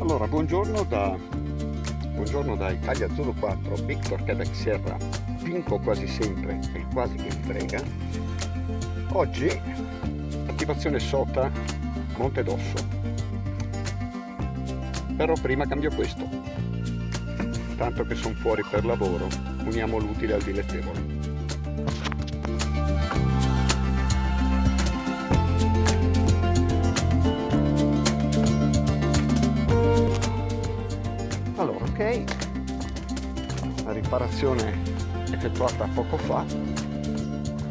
Allora, buongiorno da, buongiorno da Italia Zulu 4, Victor Quebec Sierra, vinco quasi sempre e quasi mi frega. Oggi attivazione SOTA Monte d'Osso. Però prima cambio questo. Tanto che sono fuori per lavoro, uniamo l'utile al dilettevole. Ok. La riparazione effettuata poco fa.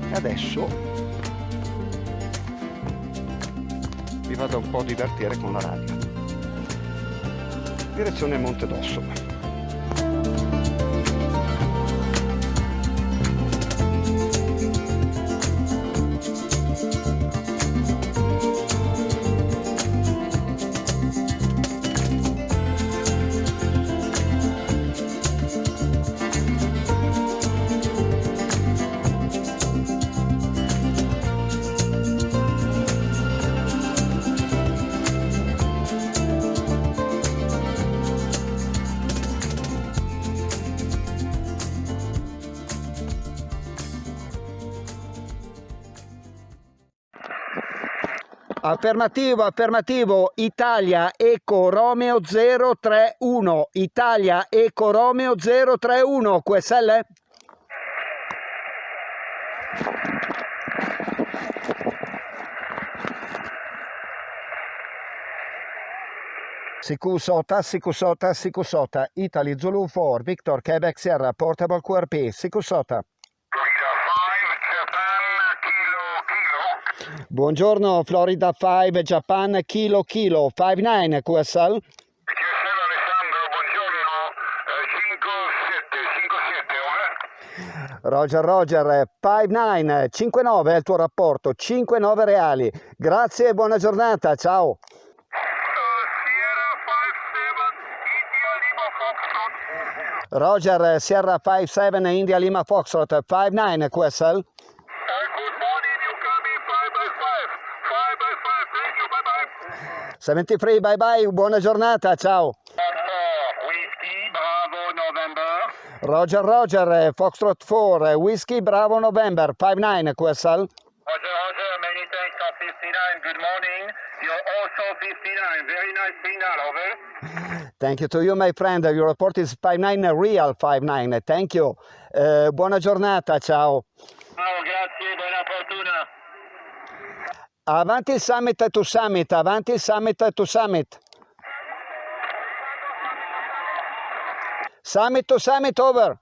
E adesso vi vado un po' a divertire con la radio. Direzione Monte d'Osso Affermativo, affermativo, Italia Eco Romeo 031, Italia Eco Romeo 031, QSL? Sicusota, Sicusota, Sicusota, Italy Zulu 4, Victor Quebec Sierra, Portable QRP, Sicusota. Buongiorno Florida 5 Japan Kilo Kilo 59 QSL. QSL Alessandro, buongiorno, eh, 57, 57, over. Roger Roger 59 59 è il tuo rapporto 59 reali. Grazie e buona giornata, ciao. Sierra 57, India Lima Foxtrot. Roger Sierra 57 India Lima Foxtrot 59 QSL. Uh, good morning, you coming 5 by 5. 5 by 5, thank you, bye bye. 73 bye bye, buona giornata, ciao. Whiskey, Bravo, November. Roger Roger Foxtrot 4 Whiskey Bravo November 59 QSL. Roger, Roger, many thanks for 59, good morning. You're also 59, very nice signal, over. Thank you to you my friend, your report is 59 real 59, thank you. Eh, buona giornata, ciao. Ciao, grazie, buona fortuna. Avanti il summit to summit, avanti il summit to summit. Summit to summit over.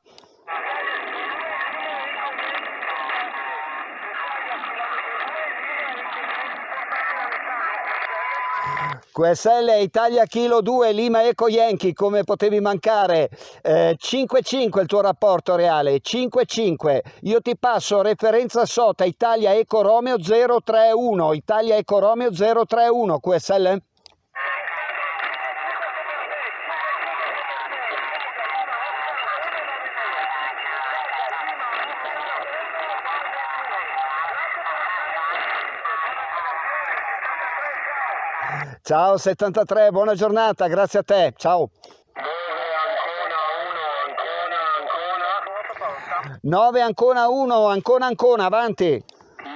QSL Italia Kilo 2 Lima Eco Yankee come potevi mancare. Eh, 5-5 il tuo rapporto reale 5-5 io ti passo referenza SOTA Italia Eco Romeo 031 Italia Eco Romeo 031 QSL Ciao 73 buona giornata grazie a te ciao. 9 Ancona 1, Ancona. 9 Ancona 1 Ancona Ancona avanti. 9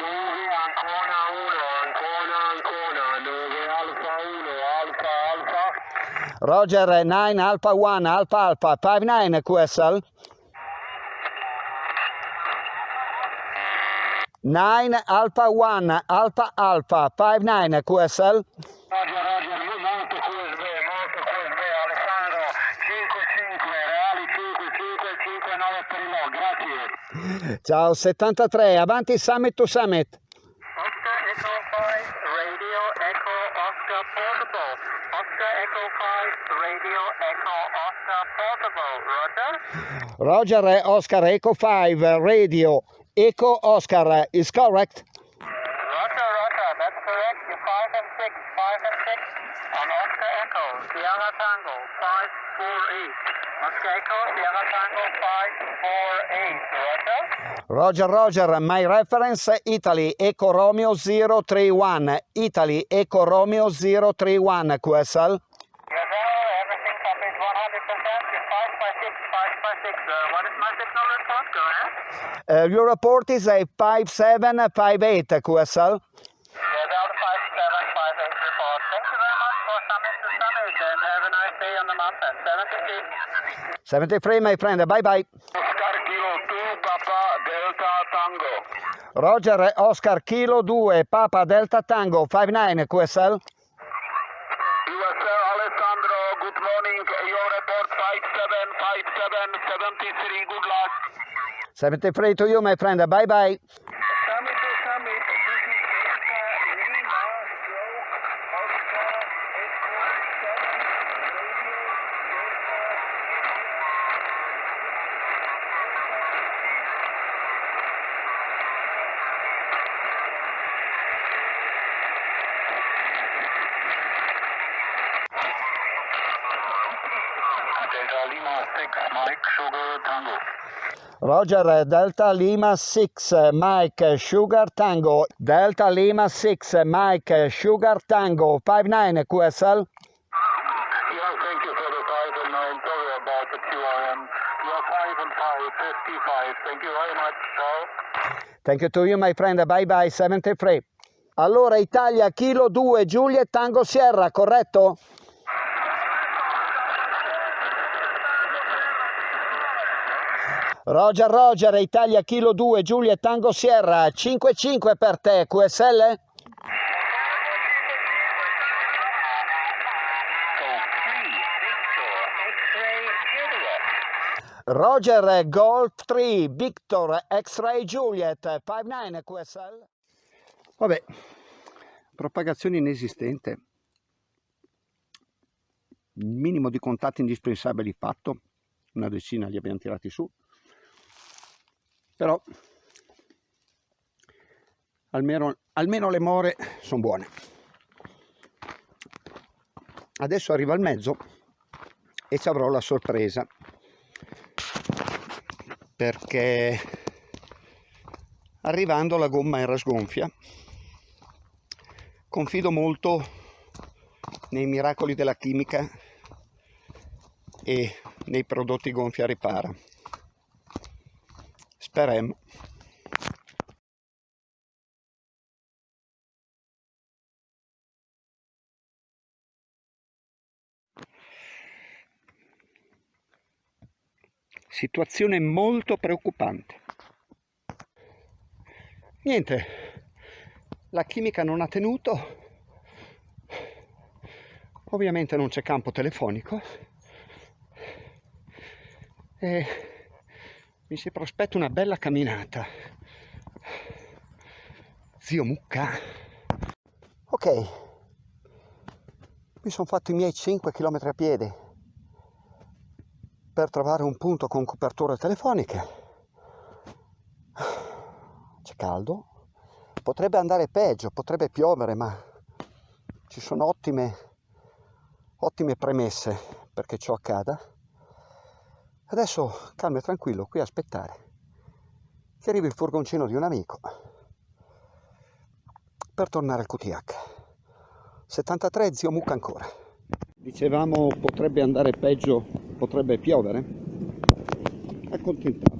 Ancona 1, Ancona Ancona, 9 Alfa 1, Alfa Alfa. Roger 9 Alpha 1 Alpha Alpha 59 QSL 9 Alpha 1 Alpha Alpha 59 QSL Roger, Roger, molto QSB, molto QSB, Alessandro, 5-5, reali 5-5, 5-9 per il no, grazie. Ciao 73 avanti Summit to Summit Oscar Echo 5, Radio Echo Oscar Portable. Oscar Echo 5, Radio Echo Oscar Portable. Roger? Roger Oscar Echo 5 Radio Echo Oscar is correct Tango 548. Moscow, Sierra Tango 548. Roger. Roger, Roger, my reference Italy Eco Romeo 031. Italy Eco Romeo 031, QSL. Yes, sir, everything copied 100%. 556, 556. Uh, what is my signal response? Go ahead. Uh, your report is a 5758, QSL. 73. 73, my friend. Bye bye. Oscar Kilo 2 Papa Delta Tango. Roger Oscar Kilo 2 Papa Delta Tango 59 QSL. USL Alessandro, good morning. Your report 5757 73. Good luck. 73 to you, my friend. Bye bye. Summit to Summit. This is Delta Lima. Oscar Delta Lima 6 Mike Sugar Tango. Roger Delta Lima 6 Mike Sugar Tango. Delta Lima 6 Mike Sugar Tango 59 QSL. Yeah, thank you for the five and nine. Sorry about the QRM. Yeah, five and five, 55. Thank you very much, Ciao. Thank you to you, my friend. Bye bye. 73. Allora, Italia, Kilo 2, Juliet Tango Sierra, corretto? Roger, Roger, Italia, Kilo 2, Juliet Tango Sierra, 5-5 per te, QSL? Roger, Golf 3, Victor, X-Ray Juliet, 5-9 QSL. Vabbè, propagazione inesistente. Minimo di contatti indispensabili fatto, una decina li abbiamo tirati su, però almeno, almeno le more sono buone. Adesso arriva il mezzo e ci avrò la sorpresa perché arrivando la gomma era sgonfia confido molto nei miracoli della chimica e nei prodotti gonfia ripara speriamo situazione molto preoccupante. Niente la chimica non ha tenuto. Ovviamente non c'è campo telefonico. E mi si prospetta una bella camminata. Zio mucca. Ok. Mi sono fatto i miei 5 km a piedi per trovare un punto con coperture telefoniche. C'è caldo. Potrebbe andare peggio potrebbe piovere ma ci sono ottime ottime premesse perché ciò accada adesso calmo e tranquillo qui a aspettare che arrivi il furgoncino di un amico per tornare al QTH 73 zio mucca ancora. Dicevamo potrebbe andare peggio potrebbe piovere. Accontentato